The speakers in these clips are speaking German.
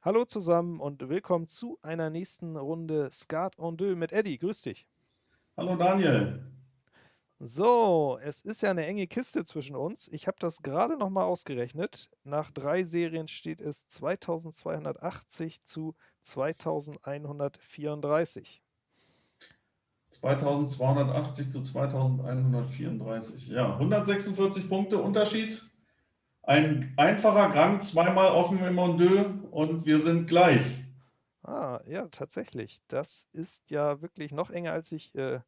Hallo zusammen und willkommen zu einer nächsten Runde Skat en deux mit Eddie. Grüß dich. Hallo Daniel. So, es ist ja eine enge Kiste zwischen uns. Ich habe das gerade noch mal ausgerechnet. Nach drei Serien steht es 2280 zu 2134. 2280 zu 2134. Ja, 146 Punkte Unterschied. Ein einfacher Gang, zweimal offen im Mondeux und wir sind gleich. Ah, ja, tatsächlich. Das ist ja wirklich noch enger, als ich äh,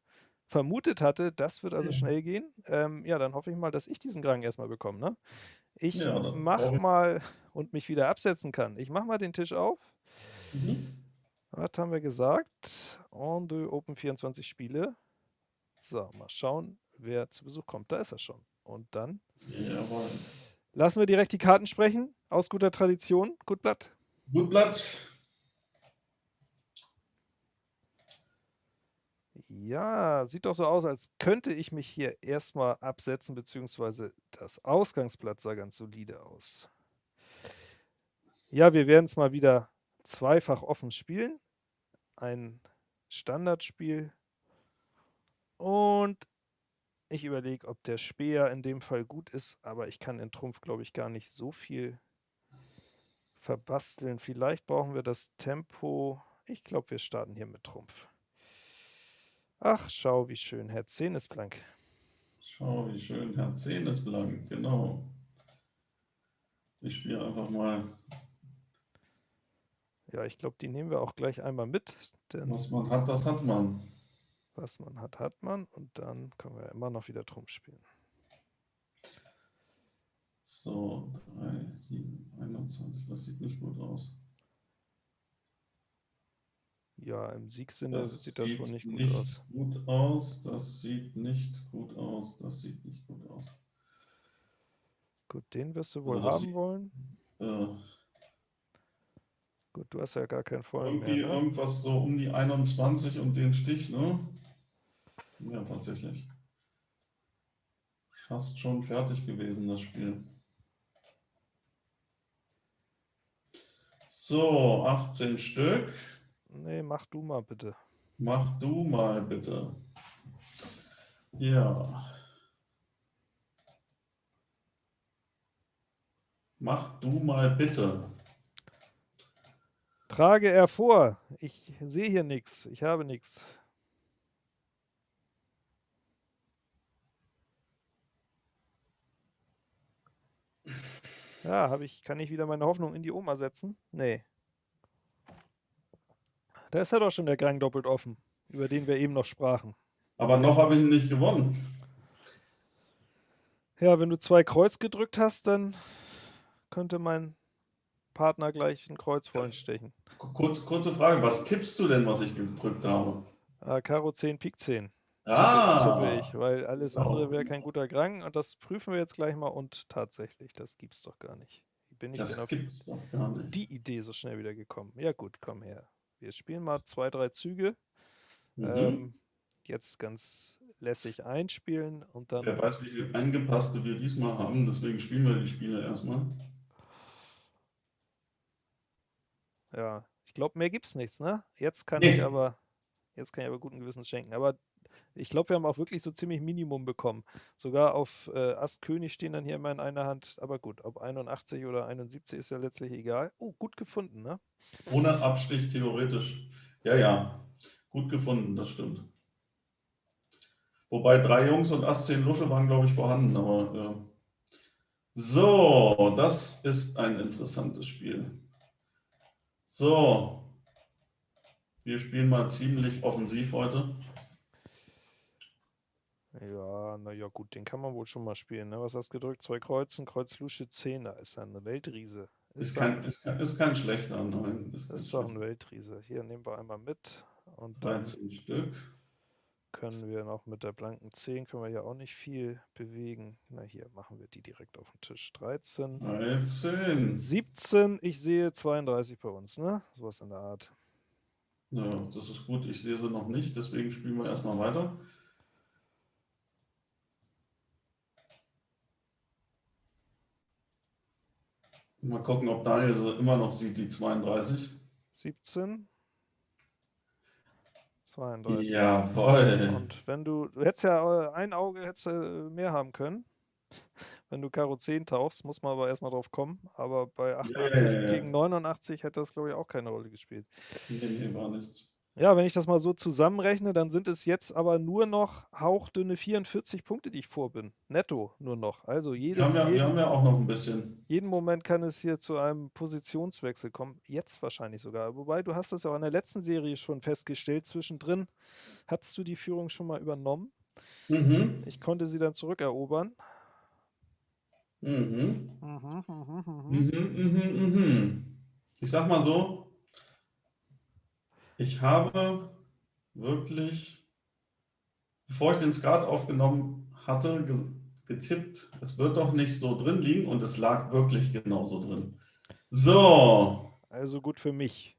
vermutet hatte. Das wird also schnell gehen. Ähm, ja, dann hoffe ich mal, dass ich diesen Gang erstmal bekomme. Ne? Ich Ja, das mach brauche ich. mal und mich wieder absetzen kann. Ich mache mal den Tisch auf. Mhm. Was haben wir gesagt? En deux Open 24 Spiele. So, mal schauen, wer zu Besuch kommt. Da ist er schon. Und dann Jawohl. lassen wir direkt die Karten sprechen. Aus guter Tradition. Gut Blatt. Gut Blatt. Ja, sieht doch so aus, als könnte ich mich hier erstmal absetzen, beziehungsweise das Ausgangsblatt sah ganz solide aus. Ja, wir werden es mal wieder zweifach offen spielen. Ein Standardspiel. Und ich überlege, ob der Speer in dem Fall gut ist, aber ich kann in Trumpf, glaube ich, gar nicht so viel verbasteln. Vielleicht brauchen wir das Tempo. Ich glaube, wir starten hier mit Trumpf. Ach, schau, wie schön. Herr 10 ist blank. Schau, wie schön. Herr 10 ist blank, genau. Ich spiele einfach mal, Ja, ich glaube, die nehmen wir auch gleich einmal mit, denn was man hat, das hat man. was man hat, hat man. Und dann können wir immer noch wieder Trumpf spielen. So, 3, 7, 21, das sieht nicht gut aus. Ja, im Siegssinne Das sieht das sieht wohl nicht gut nicht aus. gut aus. Das sieht nicht gut aus. Das sieht nicht gut aus. Gut, den wirst du wohl Also haben wollen. Äh, Gut, du hast ja gar keinen vollen irgendwie mehr, ne? irgendwas so um die 21 und den Stich, ne? Ja, tatsächlich. Fast schon fertig gewesen, das Spiel. So, 18 Stück. Nee, mach du mal bitte. Mach du mal bitte. Ja. Mach du mal bitte. Trage er vor. Ich sehe hier nichts. Ich habe nichts. Ja, habe ich, kann ich wieder meine Hoffnung in die Oma setzen? Nee. Da ist ja doch schon der Gang doppelt offen, über den wir eben noch sprachen. Aber noch habe ich ihn nicht gewonnen. Ja, wenn du zwei Kreuz gedrückt hast, dann könnte mein Partner gleich ein Kreuz vollen stechen. Kurz, kurze Frage, was tippst du denn, was ich gedrückt habe? Ah, Karo 10, Pik 10. Tippe, Ah, tippe ich, weil alles andere wäre kein guter Gang und das prüfen wir jetzt gleich mal und tatsächlich, das gibt's doch gar nicht. Wie bin ich denn das auf gar nicht. die Idee so schnell wieder gekommen? Ja gut, komm her. Wir spielen mal zwei, drei Züge. Mhm. Ähm, jetzt ganz lässig einspielen und dann Wer weiß, wie viel Eingepasste wir diesmal haben, deswegen spielen wir die Spiele erstmal. Ja, ich glaube, mehr gibt's nichts, ne? Jetzt kann Nee. ich aber, jetzt kann ich aber guten Gewissens schenken. Aber ich glaube, wir haben auch wirklich so ziemlich Minimum bekommen. Sogar auf äh, Ass König stehen dann hier immer in einer Hand. Aber gut, ob 81 oder 71 ist ja letztlich egal. Oh, gut gefunden, ne? Ohne Abstich theoretisch. Ja, ja. Gut gefunden, das stimmt. Wobei drei Jungs und Ass 10 Lusche waren, glaube ich, vorhanden. Aber äh. so, das ist ein interessantes Spiel. So, wir spielen mal ziemlich offensiv heute. Ja, naja, gut, den kann man wohl schon mal spielen. Ne? Was hast du gedrückt? Zwei Kreuzen, Kreuz Lusche 10. Da ist er eine Weltriese. Ist kein, ist kein, ist kein schlechter, nein. Ist ist doch ein. Weltriese. Hier nehmen wir einmal mit. Und dann 13 Stück. können wir noch mit der blanken 10, können wir hier auch nicht viel bewegen. Na hier, machen wir die direkt auf den Tisch. 13. 13. 17, ich sehe 32 bei uns, ne? Sowas in der Art. Ja, das ist gut. Ich sehe sie noch nicht, deswegen spielen wir erstmal weiter. Mal gucken, ob Daniel so immer noch sieht, die 32. 17. 32. Jawohl. Und wenn du, du hättest ja äh, ein Auge hättest du mehr haben können. Wenn du Karo 10 tauchst, muss man aber erstmal drauf kommen. Aber bei 88 ja, ja. gegen 89 hätte das, glaube ich, auch keine Rolle gespielt. Nee, nee, war nichts. Ja, wenn ich das mal so zusammenrechne, dann sind es jetzt aber nur noch hauchdünne 44 Punkte, die ich vor bin. Netto nur noch. Also Wir jedes, haben, ja, wir jeden, haben ja auch noch ein bisschen. jeden Moment kann es hier zu einem Positionswechsel kommen. Jetzt wahrscheinlich sogar. Wobei, du hast das ja auch in der letzten Serie schon festgestellt. Zwischendrin hattest du die Führung schon mal übernommen. Mhm. Ich konnte sie dann zurückerobern. Mhm. Mhm, mhm, mhm. Mhm, mhm, mhm. Ich sag mal so, ich habe wirklich, bevor ich den Skat aufgenommen hatte, ge- getippt, es wird doch nicht so drin liegen und es lag wirklich genauso drin. So, Also gut für mich.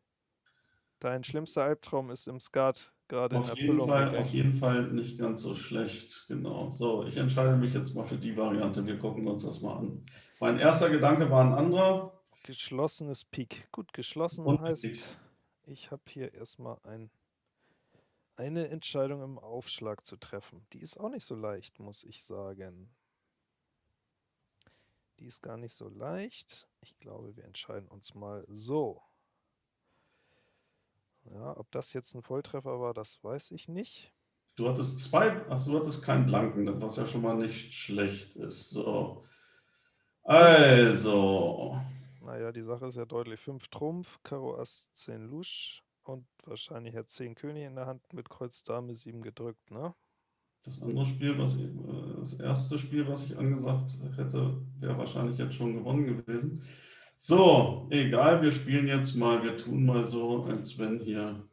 Dein schlimmster Albtraum ist im Skat gerade in auf jeden, Erfüllung Fall, auf jeden Fall nicht ganz so schlecht. Genau. So, ich entscheide mich jetzt mal für die Variante. Wir gucken uns das mal an. Mein erster Gedanke war ein anderer. Geschlossenes Pik. Gut, geschlossen Und heißt, Pik. Ich habe hier erstmal ein, eine Entscheidung im Aufschlag zu treffen. Die ist auch nicht so leicht, muss ich sagen. Die ist gar nicht so leicht. Ich glaube, wir entscheiden uns mal so. Ja, ob das jetzt ein Volltreffer war, das weiß ich nicht. Du hattest zwei, ach, du hattest keinen Blanken, was ja schon mal nicht schlecht ist. So. Also, Naja, die Sache ist ja deutlich. 5 Trumpf, Karo Ass 10 Lusch und wahrscheinlich hat 10 König in der Hand mit Kreuz Dame 7 gedrückt, ne? das andere Spiel, was ich, äh, das erste Spiel, was ich angesagt hätte, wäre wahrscheinlich jetzt schon gewonnen gewesen. So, egal, wir spielen jetzt mal, wir tun mal so, als wenn hier.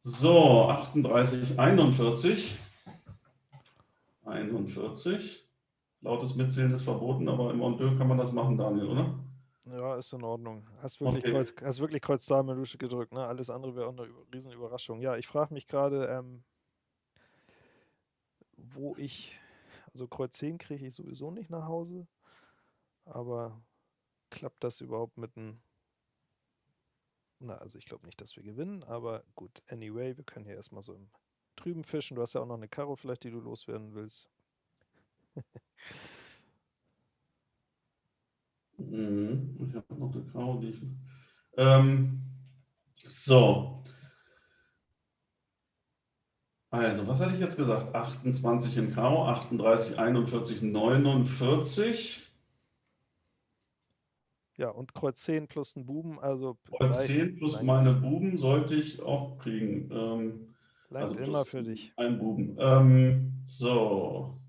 So, 38, 41. 41. Lautes Mitzählen ist verboten, aber im Ondeux kann man das machen, Daniel, oder? Ja, ist in Ordnung. Hast wirklich, Okay. Kreuz, hast wirklich Kreuz Dame Lusche gedrückt, ne? Alles andere wäre auch eine Über- Riesenüberraschung. Ja, ich frage mich gerade, ähm, wo ich, also Kreuz 10 kriege ich sowieso nicht nach Hause, aber klappt das überhaupt mit einem, na, also ich glaube nicht, dass wir gewinnen, aber gut, anyway, wir können hier erstmal so im Trüben fischen. Du hast ja auch noch eine Karo vielleicht, die du loswerden willst. Mhm, Ich habe noch eine Grau, die ich. Ähm, so. Also, was hatte ich jetzt gesagt? 28 in Karo, 38, 41, 49. Ja, und Kreuz 10 plus ein Buben, also Kreuz gleich 10 plus meine Buben sollte ich auch kriegen. Ähm, langt also immer für dich. Ein Buben. Ähm, so.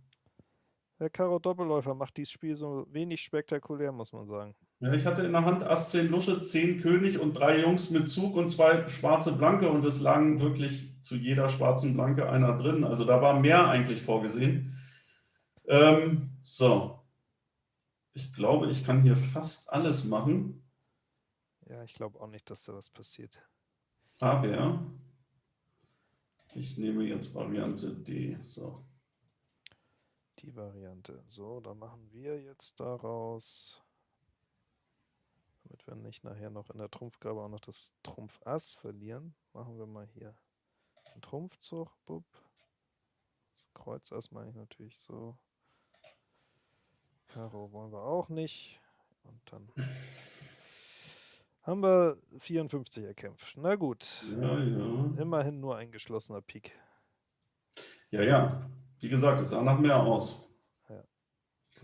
Der Karo Doppelläufer macht dieses Spiel so wenig spektakulär, muss man sagen. Ja, ich hatte in der Hand Ass 10 Lusche, 10 König und drei Jungs mit Zug und zwei schwarze Blanke und es lagen wirklich zu jeder schwarzen Blanke einer drin. Also da war mehr eigentlich vorgesehen. Ähm, so. Ich glaube, ich kann hier fast alles machen, Ja, ich glaube auch nicht, dass da was passiert. aber ich nehme jetzt Variante D. So. Die Variante. So, dann machen wir jetzt daraus, damit wir nicht nachher noch in der Trumpfgabe auch noch das Trumpf Ass verlieren, machen wir mal hier einen Trumpfzug. Bup. Das Kreuz Ass meine ich natürlich so. Karo wollen wir auch nicht. Und dann haben wir 54 erkämpft. Na gut, Ja, ja. immerhin nur ein geschlossener Pik. Ja, ja. Wie gesagt, es sah nach mehr aus.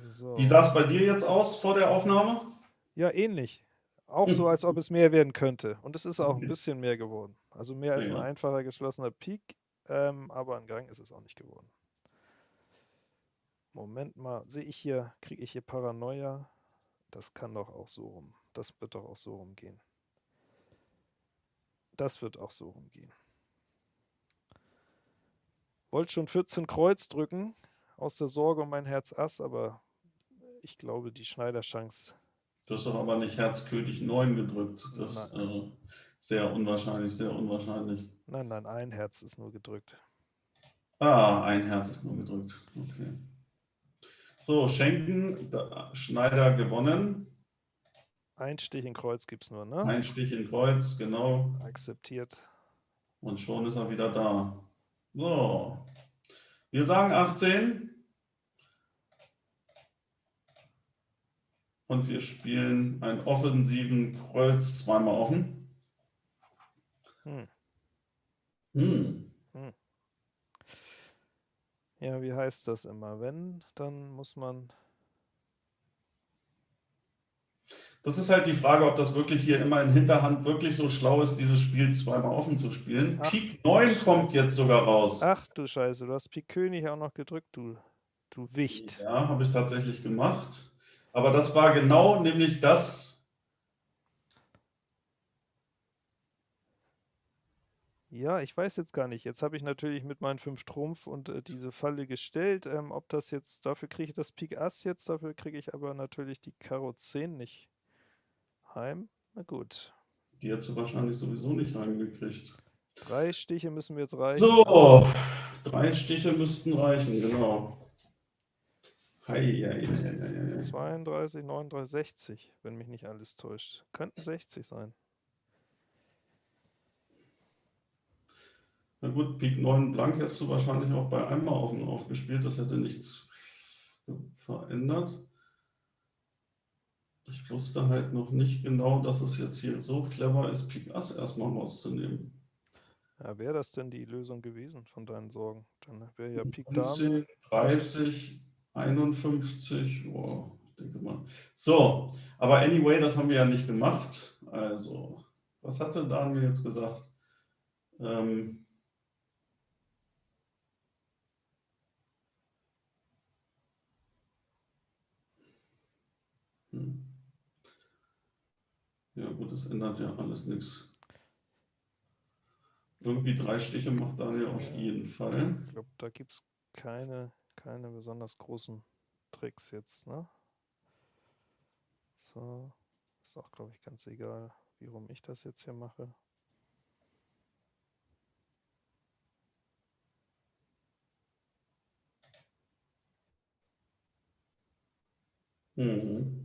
So. Wie sah es bei dir jetzt aus vor der Aufnahme? Ja, ähnlich. Auch so, als ob es mehr werden könnte. Und es ist auch ein bisschen mehr geworden. Also mehr als ein Ja. einfacher geschlossener Pik, ähm, aber ein Gang ist es auch nicht geworden. Moment mal, sehe ich hier, kriege ich hier Paranoia? Das kann doch auch so rum. Das wird doch auch so rumgehen. Das wird auch so rumgehen. Wollte schon 14 Kreuz drücken, aus der Sorge um mein Herz Ass, aber ich glaube, die Schneiderchance Du hast doch aber nicht Herz König 9 gedrückt. Das ist äh, sehr unwahrscheinlich, sehr unwahrscheinlich. Nein, nein, ein Herz ist nur gedrückt. Ah, ein Herz ist nur gedrückt. Okay. So, Schenken, Schneider gewonnen. Ein Stich in Kreuz gibt es nur, ne? Ein Stich in Kreuz, genau. Akzeptiert. Und schon ist er wieder da. So. Wir sagen 18. Und wir spielen einen offensiven Kreuz zweimal offen. Hm. Hm. Ja, wie heißt das immer? Wenn, dann muss man. Das ist halt die Frage, ob das wirklich hier immer in Hinterhand wirklich so schlau ist, dieses Spiel zweimal offen zu spielen. Ach, Pik 9 kommt jetzt sogar raus. Ach du Scheiße, du hast Pik König auch noch gedrückt, du, du Wicht. Ja, habe ich tatsächlich gemacht. Aber das war genau nämlich das, Ja, ich weiß jetzt gar nicht. Jetzt habe ich natürlich mit meinen 5 Trumpf und äh, diese Falle gestellt. Ähm, ob das jetzt, dafür kriege ich das Pik Ass jetzt, dafür kriege ich aber natürlich die Karo 10 nicht heim. Na gut. die hättest du wahrscheinlich sowieso nicht reingekriegt. Drei Stiche müssen wir jetzt reichen. So, drei Stiche müssten reichen, genau. Hei, hei, hei, hei, hei. 32, 39, 60, wenn mich nicht alles täuscht. Könnten 60 sein. Na gut, Pik 9 blank hättest du wahrscheinlich auch bei einmal offen aufgespielt. Das hätte nichts verändert. Ich wusste halt noch nicht genau, dass es jetzt hier so clever ist, Pik Ass erstmal rauszunehmen. Ja, wäre das denn die Lösung gewesen von deinen Sorgen? Dann wäre ja Pik Dame. 19, 30, 51, oh, ich denke mal. So, aber anyway, das haben wir ja nicht gemacht. Also, was hatte Daniel jetzt gesagt? Ähm, Ja gut, das ändert ja alles nichts. Irgendwie drei Stiche macht Daniel auf jeden Fall. Ich glaube, da gibt es keine, keine besonders großen Tricks jetzt, ne? So, ist auch, glaube ich, ganz egal, wie rum ich das jetzt hier mache. Mhm.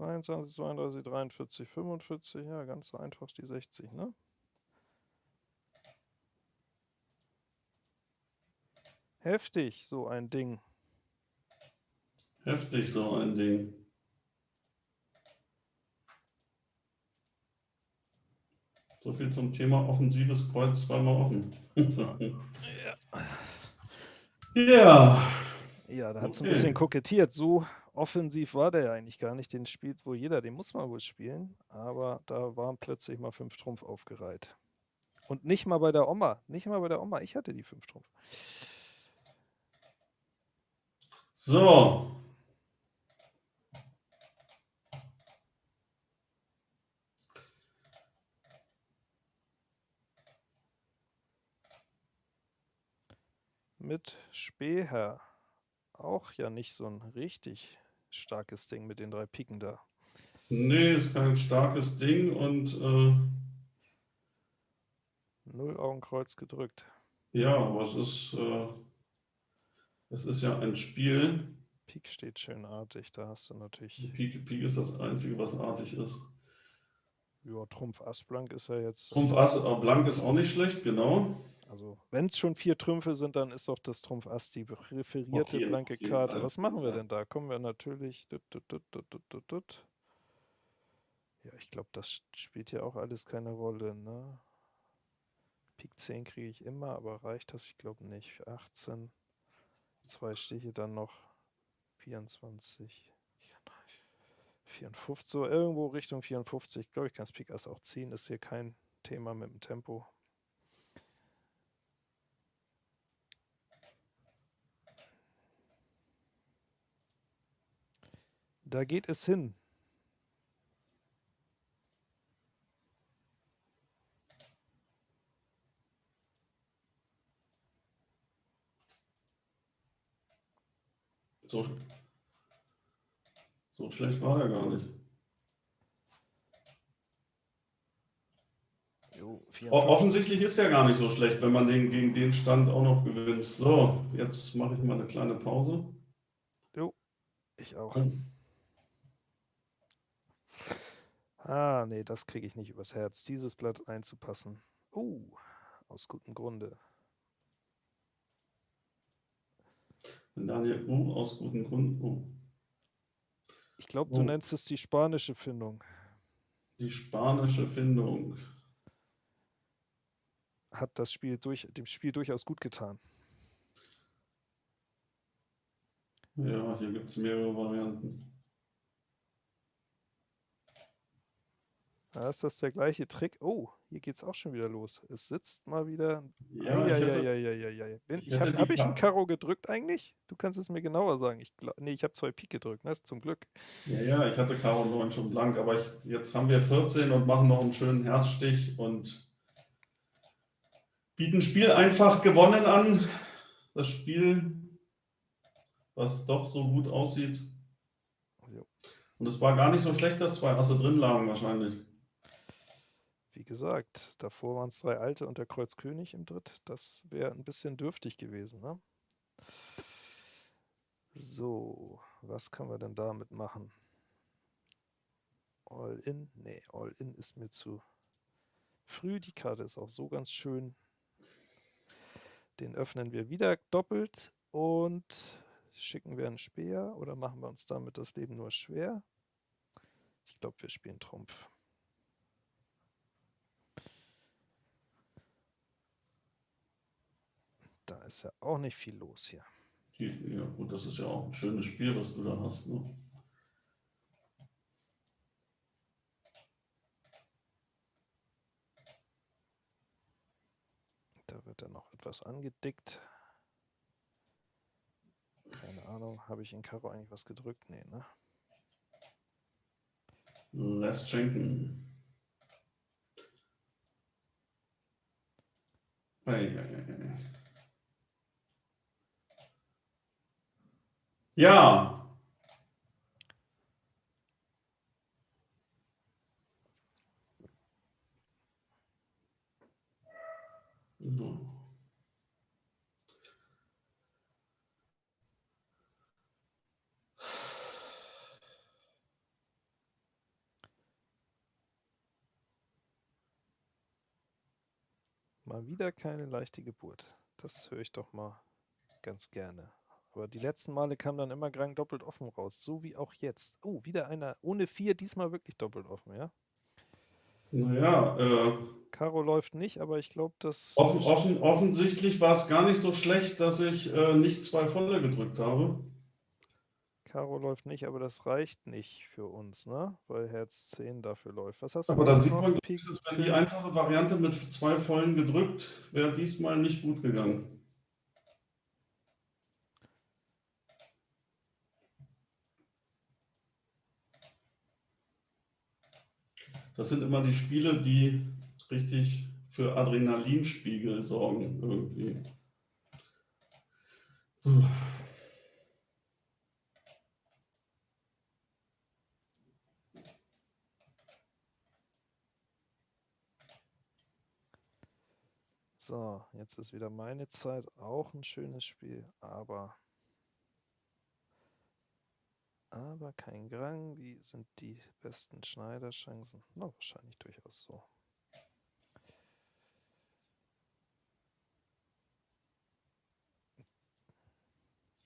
22, 32, 43, 45, ja, ganz einfach die 60, ne? Heftig, so ein Ding. Heftig so ein Ding. So viel zum Thema offensives Kreuz zweimal offen. So. ja. Ja, da hat es ein Okay. bisschen kokettiert. So offensiv war der ja eigentlich gar nicht. Den spielt wohl jeder, den muss man wohl spielen. Aber da waren plötzlich mal fünf Trumpf aufgereiht. Und nicht mal bei der Oma. Nicht mal bei der Oma. Ich hatte die fünf Trumpf. So. Mit Speer. Auch ja nicht so ein richtig starkes Ding mit den drei Piken da. Nee, ist kein starkes Ding und äh, Null Augenkreuz gedrückt. ja, aber es ist, äh, es ist ja ein Spiel. Pik steht schön artig. Da hast du natürlich. Pik, Pik ist das Einzige, was artig ist. Ja, Trumpf Ass Blank ist ja jetzt. Trumpf Ass Blank ist auch nicht schlecht, genau. Also, wenn es schon vier Trümpfe sind, dann ist doch das Trumpf Ass die präferierte jeden- blanke Karte. Fall, Was machen wir denn da? Kommen wir natürlich. Dut, dut, dut. Ja, ich glaube, das spielt ja auch alles keine Rolle. Ne? Pik 10 kriege ich immer, aber reicht das? Ich glaube nicht. 18. Zwei Stiche dann noch. 24. 54, so irgendwo Richtung 54. Ich glaube, ich kann das Pik Ass auch ziehen. Ist hier kein Thema mit dem Tempo. Da geht es hin. So, so schlecht war er gar nicht. Jo, So, O 54. offensichtlich ist ja gar nicht so schlecht, wenn man den gegen den Stand auch noch gewinnt. So, jetzt mache ich mal eine kleine Pause. Jo, ich auch. Oh. Ah, nee, das kriege ich nicht übers Herz, dieses Blatt einzupassen. Oh, aus gutem Grunde. Wenn Daniel U aus guten Gründen. Oh, Ich glaube, du Oh. nennst es die spanische Findung. die spanische Findung. Hat das Spiel durch, dem Spiel durchaus gut getan. Ja, hier gibt es mehrere Varianten. Da ist das der gleiche Trick. Oh, hier geht es auch schon wieder los. Es sitzt mal wieder. Ja, hätte, Eieieiei. Bin- ich Ich hätte habe hab ich ein Ka- Karo gedrückt eigentlich? Du kannst es mir genauer sagen. Ich glaub, nee, ich habe zwei Pik gedrückt, ne? Zum Glück. ja, ja, ich hatte Karo 9 schon blank, aber ich, jetzt haben wir 14 und machen noch einen schönen Herzstich und bieten Spiel einfach gewonnen an. Das Spiel, was doch so gut aussieht. Und es war gar nicht so schlecht, dass zwei Asse drin lagen wahrscheinlich. Wie gesagt, davor waren es drei alte und der Kreuz König im Dritt. Das wäre ein bisschen dürftig gewesen, ne? So, was können wir denn damit machen? All in? Nee, All in ist mir zu früh. Die Karte ist auch so ganz schön. Den öffnen wir wieder doppelt und schicken wir einen Speer oder machen wir uns damit das Leben nur schwer? Ich glaube, wir spielen Trumpf. Da ist ja auch nicht viel los hier. Ja, gut, das ist ja auch ein schönes Spiel, was du da hast. Ne? Da wird dann noch etwas angedickt. Keine Ahnung, habe ich in Karo eigentlich was gedrückt? Nee, ne? Lässt schenken. Ei, ei, ei, ei. Ja. Mal wieder keine leichte Geburt. Das höre ich doch mal ganz gerne. Aber die letzten Male kam dann immer Grang doppelt offen raus, so wie auch jetzt. Oh, wieder einer ohne vier, diesmal wirklich doppelt offen, ja? Naja, äh, Karo läuft nicht, aber ich glaube, dass offen, offen, offensichtlich war es gar nicht so schlecht, dass ich äh, nicht zwei volle gedrückt habe. Karo läuft nicht, aber das reicht nicht für uns, ne? Weil Herz 10 dafür läuft. Was hast du Aber da sieht man, Pik, wenn die einfache Variante mit zwei vollen gedrückt, wäre diesmal nicht gut gegangen. Das sind immer die Spiele, die richtig für Adrenalinspiegel sorgen irgendwie. Puh. So, jetzt ist wieder meine Zeit. Auch ein schönes Spiel, aber. Aber kein Grang. Wie sind die besten Schneiderchancen? Na, wahrscheinlich durchaus so.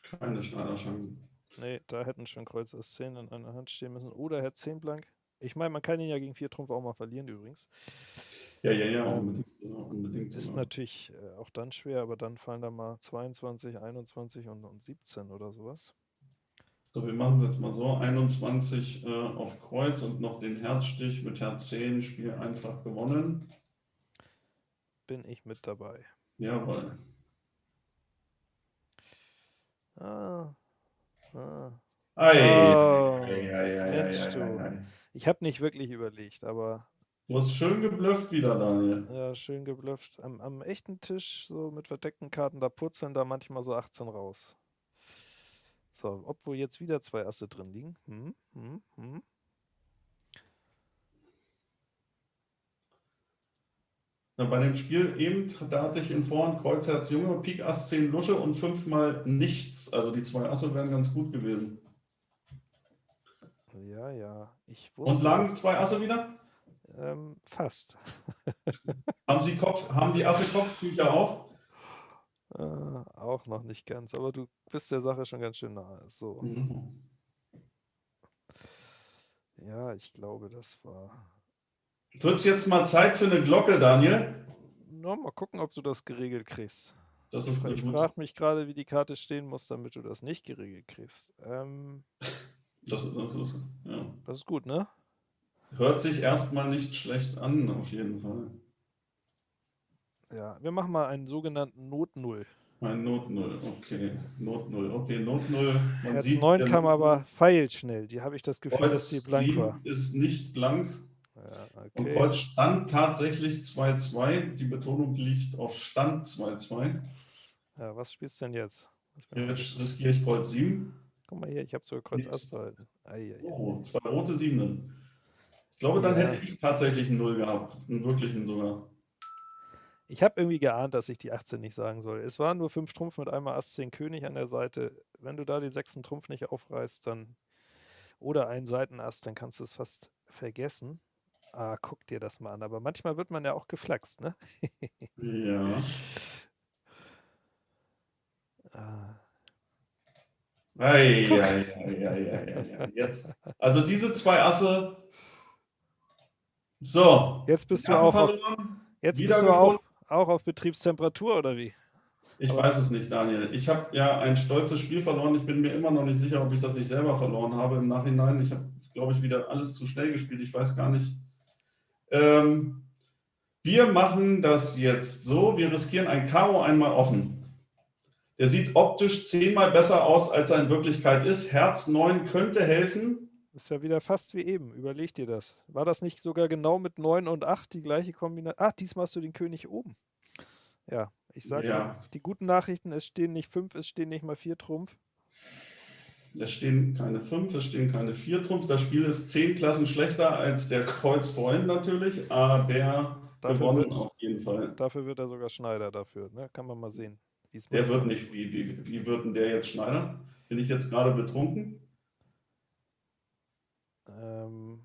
Keine Schneiderchancen. Nee, da hätten schon Kreuz Ass 10 in einer Hand stehen müssen. Oder Herz 10 blank. Ich meine, man kann ihn ja gegen 4 Trumpf auch mal verlieren übrigens. Ja, ja, ja, Ähm, unbedingt. Ja, unbedingt Ist ja. natürlich äh, auch dann schwer, aber dann fallen da mal 22, 21 und, und 17 oder sowas. So, wir machen es jetzt mal so: 21 äh, auf Kreuz und noch den Herzstich mit Herz 10, Spiel einfach gewonnen. Bin ich mit dabei. Jawohl. Ah. Ah. Ei, Oh, ei, ei, ei, Mensch, ei, du. Ich habe nicht wirklich überlegt, aber Du hast schön geblufft wieder, Daniel. ja, schön geblufft. Am, am echten Tisch, so mit verdeckten Karten, da purzeln da manchmal so 18 raus. So, obwohl jetzt wieder zwei Asse drin liegen. Hm, hm, hm. Na, bei dem Spiel eben, da hatte ich in Vorhand Kreuz, Herz, Junge, Pik, Ass, 10 Lusche und fünfmal nichts. Also die zwei Asse wären ganz gut gewesen. Ja, ja. Ich Und wusste. lagen zwei Asse wieder? Ähm, fast. Haben Sie Kopf, haben die Asse Kopftücher auf? Äh, auch noch nicht ganz, aber du bist der Sache schon ganz schön nahe. So, Mhm. ja, ich glaube, das war. Wird es jetzt mal Zeit für eine Glocke, Daniel? Na, mal gucken, ob du das geregelt kriegst. Das Ich, frage mich gerade, wie die Karte stehen muss, damit du das nicht geregelt kriegst. Ähm, Das, das, ist, ja. das ist gut, ne? Hört sich erstmal nicht schlecht an, auf jeden Fall. Ja, wir machen mal einen sogenannten Not-Null. Ein Not 0, okay. Not 0, okay, Not 0. Man Herz sieht, 9 der kam Not aber 0 feilschnell. Die habe ich das Gefühl, dass Kreuz sie blank 7 war. ist nicht blank. Ja, Und okay. Kreuz stand tatsächlich 2-2. Die Betonung liegt auf Stand 2-2. Ja, was spielst du denn jetzt? Jetzt riskiere ich Kreuz 7. Guck mal hier, ich habe sogar Kreuz. Ass behalten. Oh, zwei rote Siebenen. Ich glaube, dann Ja. hätte ich tatsächlich einen Null gehabt. Einen wirklichen sogar. Ich habe irgendwie geahnt, dass ich die 18 nicht sagen soll. Es waren nur 5 Trumpf mit einmal Ass 10 König an der Seite. Wenn du da den sechsten Trumpf nicht aufreißt, dann oder einen Seitenass, dann kannst du es fast vergessen. Ah, guck dir das mal an. Aber manchmal wird man ja auch geflaxt, ne? Ja. Ah, Ei, ei, ei, ei. Jetzt. Also diese zwei Asse. So. Jetzt bist du auch auf, jetzt bist du auch. Auch auf Betriebstemperatur oder wie? Ich Aber- weiß es nicht, Daniel. Ich habe ja ein stolzes Spiel verloren. Ich bin mir immer noch nicht sicher, ob ich das nicht selber verloren habe im Nachhinein. Ich habe, glaube ich, wieder alles zu schnell gespielt. Ich weiß gar nicht. Ähm, wir machen das jetzt so. Wir riskieren ein Karo einmal offen. Der sieht optisch zehnmal besser aus, als er in Wirklichkeit ist. Herz 9 könnte helfen. Ist ja wieder fast wie eben. Überleg dir das. War das nicht sogar genau mit 9 und 8 die gleiche Kombination? Ah, diesmal hast du den König oben. Ja, ich sage Ja. die guten Nachrichten, es stehen nicht 5, es stehen nicht mal 4 Trumpf. Es stehen keine 5, es stehen keine 4 Trumpf. Das Spiel ist 10 Klassen schlechter als der Kreuz vorhin natürlich, aber Dafür gewonnen wird- auf jeden Fall. Dafür wird er sogar Schneider dafür. Ne? Kann man mal sehen. Der wird nicht, wie, wie, wie wird denn der jetzt Schneider? Bin ich jetzt gerade betrunken? Ähm,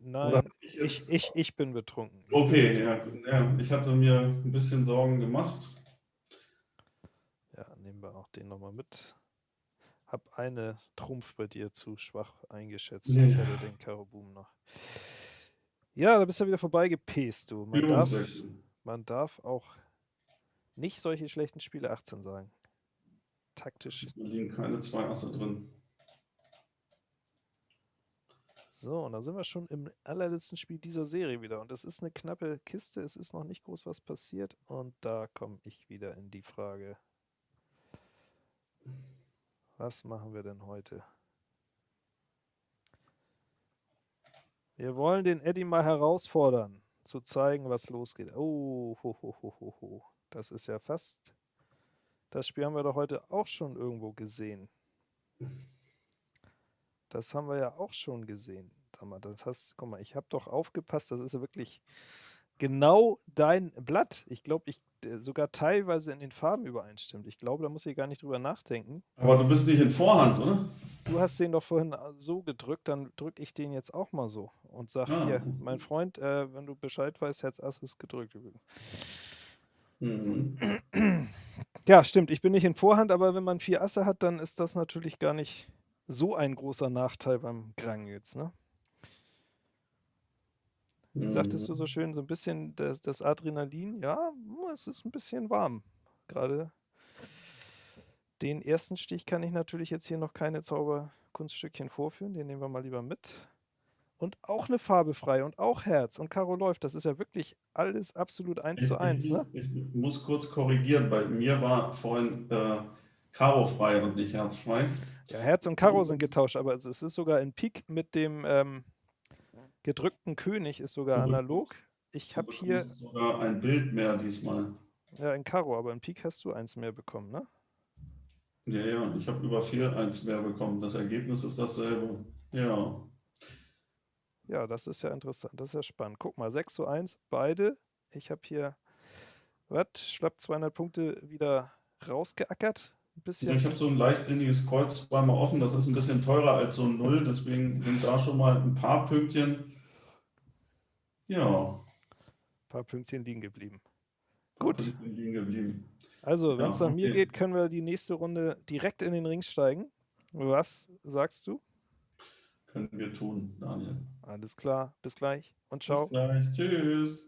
nein, ich ich, ich, ich bin betrunken. Okay, bin ja, betrunken. ja, ich hatte mir ein bisschen Sorgen gemacht. Ja, nehmen wir auch den nochmal mit. Hab eine Trumpf bei dir zu schwach eingeschätzt. Ja. Ich hatte den Karo Boom noch. Ja, da bist du wieder vorbeigepäst, du. Man darf, man darf auch nicht solche schlechten Spiele 18 sagen. Taktisch. Da liegen keine zwei Asse drin. So, und dann sind wir schon im allerletzten Spiel dieser Serie wieder. Und es ist eine knappe Kiste, es ist noch nicht groß was passiert. Und da komme ich wieder in die Frage. Was machen wir denn heute? Wir wollen den Eddie mal herausfordern, zu zeigen, was losgeht. Oh, ho, ho, ho, ho, ho. das ist ja fast. Das Spiel haben wir doch heute auch schon irgendwo gesehen. Das haben wir ja auch schon gesehen. Das hast, guck mal, ich habe doch aufgepasst, das ist ja wirklich genau dein Blatt. Ich glaube, ich sogar teilweise in den Farben übereinstimmt. Ich glaube, da muss ich gar nicht drüber nachdenken. Aber du bist nicht in Vorhand, oder? Du hast den doch vorhin äh, so gedrückt, dann drücke ich den jetzt auch mal so und sag Ah. hier, mein Freund, äh, wenn du Bescheid weißt, Herz Ass ist gedrückt. Mhm. Ja, stimmt, ich bin nicht in Vorhand, aber wenn man vier Asse hat, dann ist das natürlich gar nicht so ein großer Nachteil beim Grang jetzt, ne? Wie sagtest du so schön, so ein bisschen das, das Adrenalin, ja, hm, es ist ein bisschen warm. Gerade den ersten Stich kann ich natürlich jetzt hier noch keine Zauberkunststückchen vorführen, den nehmen wir mal lieber mit. Und auch eine Farbe frei und auch Herz und Karo läuft, das ist ja wirklich alles absolut eins zu eins, ich, ne? ich, ich muss kurz korrigieren, bei mir war vorhin äh, Karo frei und nicht Herz frei. Ja, Herz und Karo sind getauscht, aber es ist sogar in Pik mit dem ähm, gedrückten König ist sogar analog. Ich habe hier, sogar ein Bild mehr diesmal. ja, in Karo, aber in Pik hast du eins mehr bekommen, ne? Ja, ja, ich habe über vier eins mehr bekommen. Das Ergebnis ist dasselbe. Ja. Ja, das ist ja interessant, das ist ja spannend. Guck mal, 6 zu 1, beide. Ich habe hier Was? Schlapp 200 Punkte wieder rausgeackert? Bisschen. Ich habe so ein leichtsinniges Kreuz zweimal offen. Das ist ein bisschen teurer als so ein Null. Deswegen sind da schon mal ein paar Pünktchen. Ja. Ein paar Pünktchen liegen geblieben. Gut. Liegen geblieben. Also, wenn es Ja, nach mir okay. geht, können wir die nächste Runde direkt in den Ring steigen. Was sagst du? Können wir tun, Daniel. Alles klar. Bis gleich und Bis ciao. gleich. Tschüss.